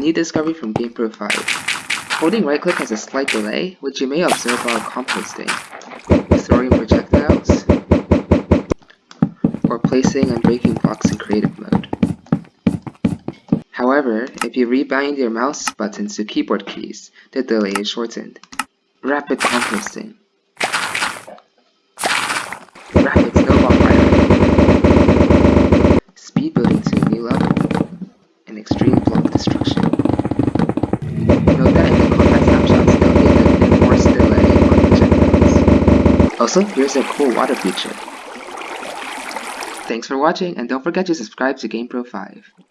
new discovery from GamePro 5. Holding right click has a slight delay, which you may observe while composting, throwing projectiles, or placing and breaking blocks in creative mode. However, if you rebind your mouse buttons to keyboard keys, the delay is shortened. Rapid composting. Rapid snowball firing. Speed building to a new level. And extreme block destruction. Also, here's a cool water feature. Thanks for watching, and don't forget to subscribe to GamePro 5.